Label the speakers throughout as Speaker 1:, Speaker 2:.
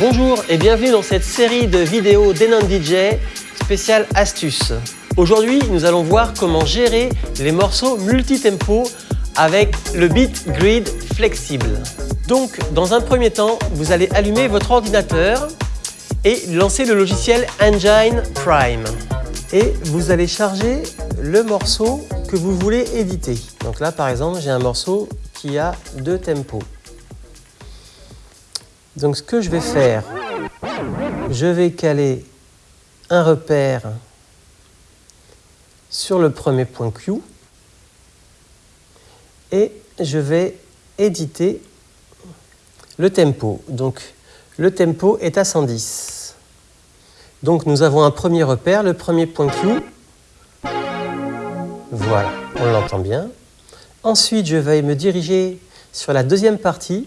Speaker 1: Bonjour et bienvenue dans cette série de vidéos d'Enon DJ spéciale astuces. Aujourd'hui, nous allons voir comment gérer les morceaux multi-tempo avec le Beat Grid flexible. Donc, dans un premier temps, vous allez allumer votre ordinateur et lancer le logiciel Engine Prime. Et vous allez charger le morceau que vous voulez éditer. Donc là, par exemple, j'ai un morceau qui a deux tempos. Donc ce que je vais faire, je vais caler un repère sur le premier point Q et je vais éditer le tempo. Donc le tempo est à 110. Donc nous avons un premier repère, le premier point Q. Voilà, on l'entend bien. Ensuite, je vais me diriger sur la deuxième partie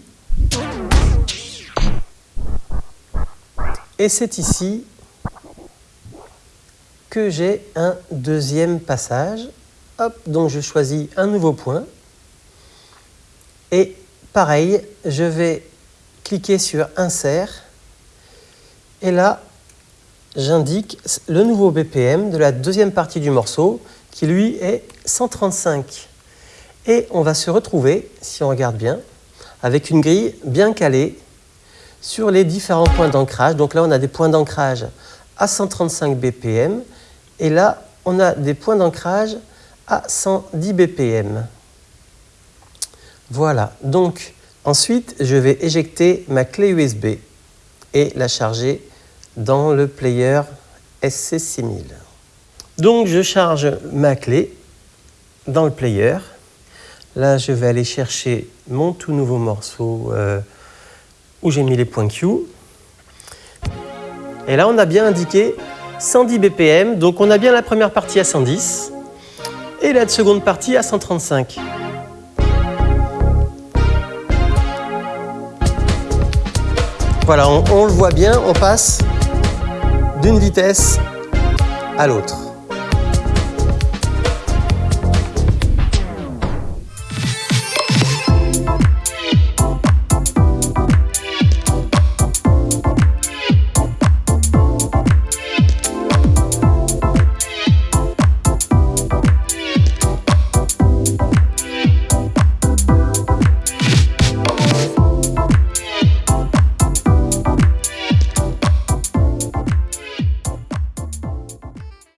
Speaker 1: Et c'est ici que j'ai un deuxième passage. Hop, donc je choisis un nouveau point. Et pareil, je vais cliquer sur Insert. Et là, j'indique le nouveau BPM de la deuxième partie du morceau, qui lui est 135. Et on va se retrouver, si on regarde bien, avec une grille bien calée sur les différents points d'ancrage. Donc là, on a des points d'ancrage à 135 BPM et là, on a des points d'ancrage à 110 BPM. Voilà, donc ensuite, je vais éjecter ma clé USB et la charger dans le player SC6000. Donc, je charge ma clé dans le player. Là, je vais aller chercher mon tout nouveau morceau euh, où j'ai mis les points Q. Et là, on a bien indiqué 110 BPM, donc on a bien la première partie à 110 et la seconde partie à 135. Voilà, on, le voit bien, on passe d'une vitesse à l'autre.